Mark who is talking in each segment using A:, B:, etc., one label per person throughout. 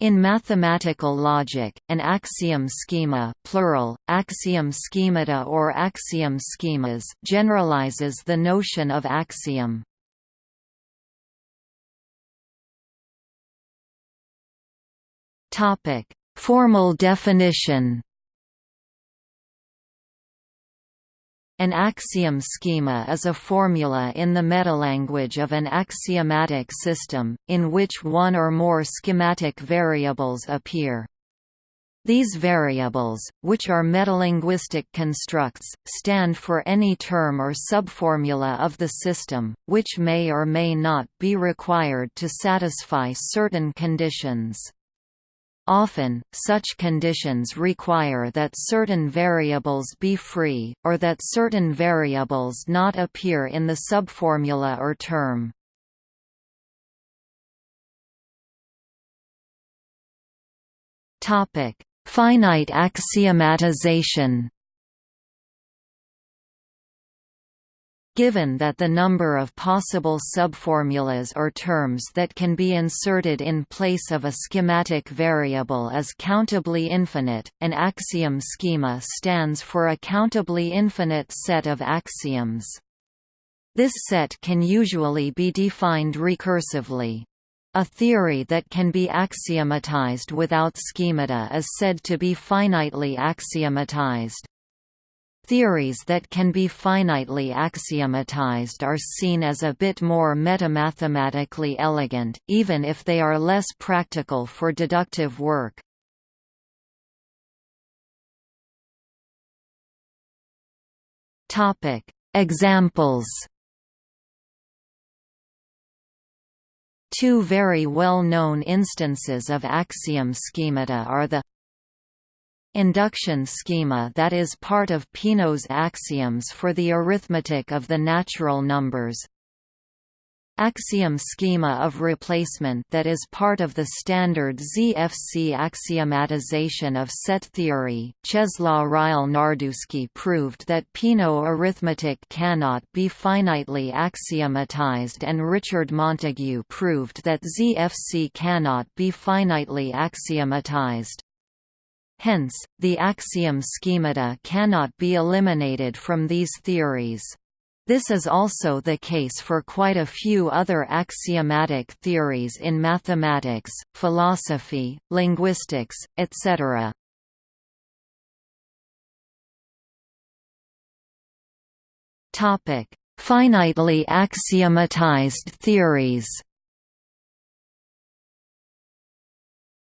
A: In mathematical logic, an axiom schema plural, axiom schemata or axiom schemas generalizes the notion of axiom. Formal definition An axiom schema is a formula in the metalanguage of an axiomatic system, in which one or more schematic variables appear. These variables, which are metalinguistic constructs, stand for any term or subformula of the system, which may or may not be required to satisfy certain conditions. Often, such conditions require that certain variables be free, or that certain variables not appear in the subformula or term. Finite axiomatization Given that the number of possible subformulas or terms that can be inserted in place of a schematic variable is countably infinite, an axiom schema stands for a countably infinite set of axioms. This set can usually be defined recursively. A theory that can be axiomatized without schemata is said to be finitely axiomatized. Theories that can be finitely axiomatized are seen as a bit more metamathematically elegant, even if they are less practical for deductive work. Examples Two very well-known instances of axiom schemata are the induction schema that is part of Peano's axioms for the arithmetic of the natural numbers axiom schema of replacement that is part of the standard ZFC axiomatization of set theory. Czesław Ryll-Nardzewski proved that Peano arithmetic cannot be finitely axiomatized and Richard Montague proved that ZFC cannot be finitely axiomatized. Hence, the axiom schemata cannot be eliminated from these theories. This is also the case for quite a few other axiomatic theories in mathematics, philosophy, linguistics, etc. Finitely axiomatized theories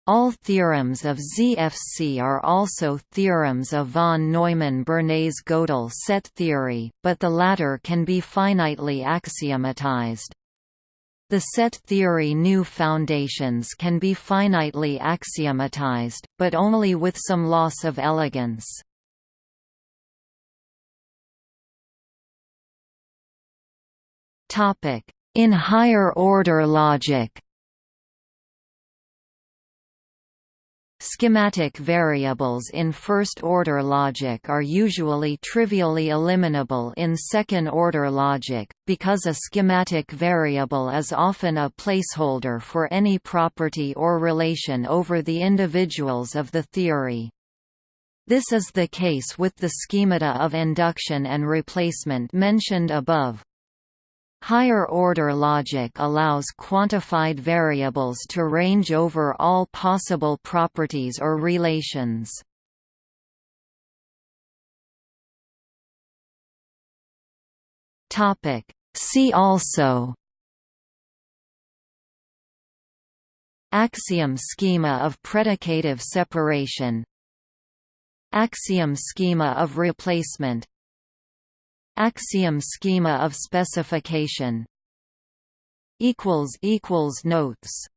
A: All theorems of ZFC are also theorems of von Neumann-Bernays-Gödel set theory, but the latter can be finitely axiomatized. The set theory new foundations can be finitely axiomatized, but only with some loss of elegance. In higher order logic Schematic variables in first-order logic are usually trivially eliminable in second-order logic, because a schematic variable is often a placeholder for any property or relation over the individuals of the theory. This is the case with the schemata of induction and replacement mentioned above. Higher-order logic allows quantified variables to range over all possible properties or relations. See also. Axiom schema of predicative separation. Axiom schema of replacement Axiom schema of specification Notes